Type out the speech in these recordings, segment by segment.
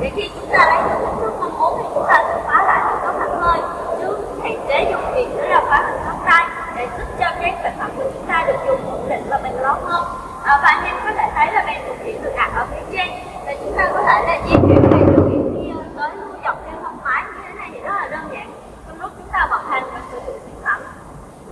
thì khi chúng ta lấy được kích thước mong muốn thì chúng ta sẽ khóa lại được góc thẳng hơi. Chứ hạn chế dùng việc nữa là khóa hình góc tay để giúp cho cái sản phẩm của chúng ta được dùng ổn định và bền lâu hơn. À, và anh em có thể thấy là bàn thực hiện được đặt ở phía trên. Và chúng ta có thể là di chuyển bàn điều khiển đi tới lưu dọc theo thông máy như thế này thì rất là đơn giản trong lúc chúng ta vận hành và sử dụng sản phẩm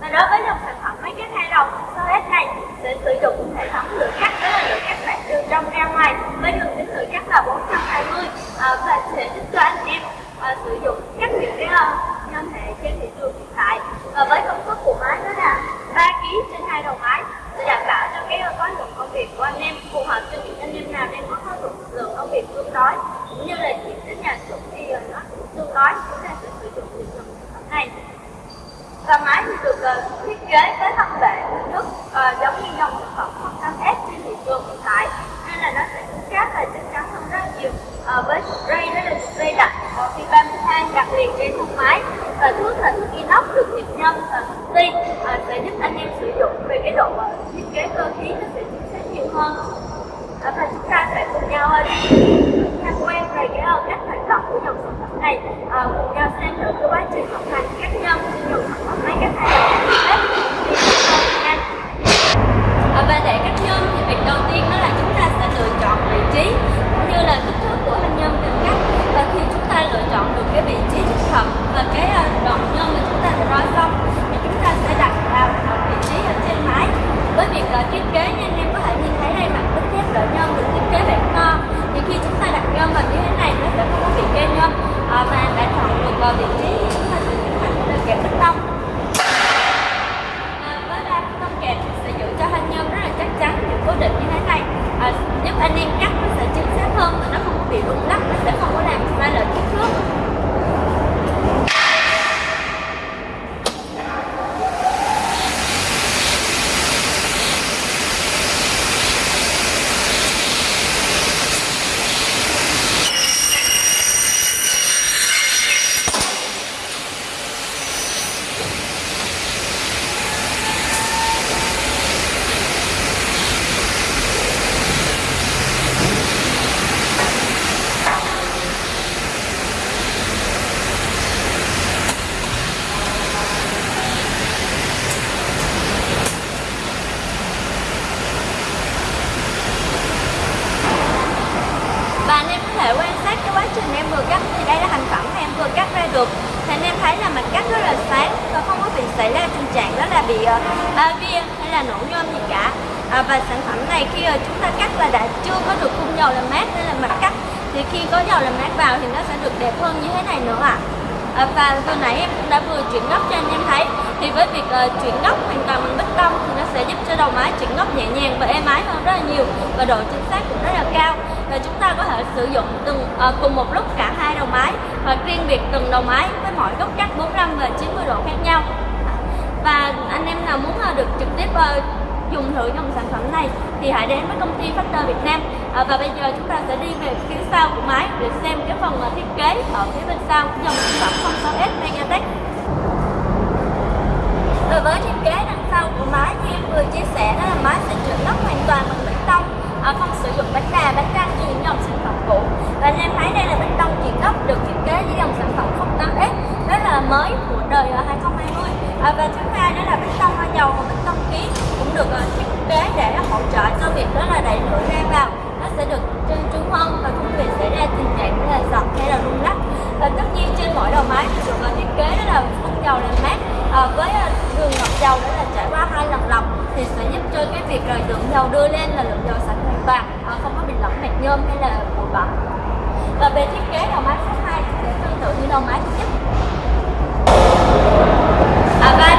và đối với dòng sản phẩm máy cắt hai đầu SOS này sẽ sử dụng hệ thống lửa cắt đó là lửa cắt bạn từ trong ra ngoài với đường kính lửa cắt là 420 à, và sẽ giúp cho anh em à, sử dụng cắt những cái uh, nhân hệ trên thị trường hiện tại và với công suất của máy đó là 3 kg trên hai đầu máy để đảm bảo cho cái khối lượng công việc của anh em phù hợp cho những anh em nào đang có khó lượng lượng công việc tương đối cũng như là diện tích nhà xưởng thì nó tương đối chúng ta sẽ sử dụng những trường này. Và máy thì được uh, thiết kế với thân bệ nước uh, giống như dòng sản phẩm không cam ép trên thị trường hiện tại nên là nó sẽ cứng cáp và chắc chắn hơn rất nhiều. Uh, với ray đó là ray đặc phi 32 đặt liền trên thân máy và thước là thước inox được nhiệt nhân và công uh, sẽ giúp anh em sử dụng về cái độ uh, thiết kế cơ khí nó sẽ chính xác nhiều hơn đó và chúng ta sẽ cùng nhau ờ, đi tham quan về cái uh, cách hoạt động của dòng sản phẩm này. Uh, cùng nhau xem thử cái quá trình vận hành các nhân của dòng sản phẩm này các hai nhân à, mà đã chọn được vào vị trí thì chúng ta sẽ tiến hành là kẹp bích tông à, với ba bích tông kẹp thì sẽ giữ cho thanh nhân rất là chắc chắn và cố định như thế này à, giúp anh em cắt nó sẽ chính xác hơn và nó không có bị rung lắc nó sẽ không có làm sai lệch kích thước và anh em có thể quan sát cái quá trình em vừa cắt thì đây là thành phẩm mà em vừa cắt ra được. Thì anh em thấy là mặt cắt rất là sáng và không có bị xảy ra tình trạng đó là bị uh, ba viên hay là nổ nhôm gì cả. À, và sản phẩm này khi uh, chúng ta cắt là đã chưa có được khung dầu làm mát nên là mặt cắt. Thì khi có dầu làm mát vào thì nó sẽ được đẹp hơn như thế này nữa ạ. À. và vừa nãy em cũng đã vừa chuyển góc cho anh em thấy. Thì với việc uh, chuyển góc hoàn toàn bằng bích tông thì sẽ giúp cho đầu máy chuyển góc nhẹ nhàng và êm ái hơn rất là nhiều và độ chính xác cũng rất là cao. Và chúng ta có thể sử dụng từng à, cùng một lúc cả hai đầu máy hoặc riêng biệt từng đầu máy với mỗi góc cắt 45 và 90 độ khác nhau. Và anh em nào muốn ờ, được trực tiếp uh, dùng thử dòng sản phẩm này thì hãy đến với công ty Factor Việt Nam. À, và bây giờ chúng ta sẽ đi về phía sau của máy để xem cái phần thiết kế ở phía bên sau của dòng sản phẩm 06S Megatech. đúng và công việc xảy ra tình trạng như là giật hay là rung lắc. Và tất nhiên trên mỗi đầu máy thì được thiết kế là khung dầu làm mát. À, với ờ, đường lọc dầu đó là trải qua hai lần lọc thì sẽ giúp cho cái việc rồi lượng dầu đưa lên là lượng dầu sạch hoàn toàn à, không có bị lỏng mạch nhôm hay là bụi bặm. Và về thiết kế đầu máy số 2 thì sẽ tương tự như đầu máy thứ nhất. À, và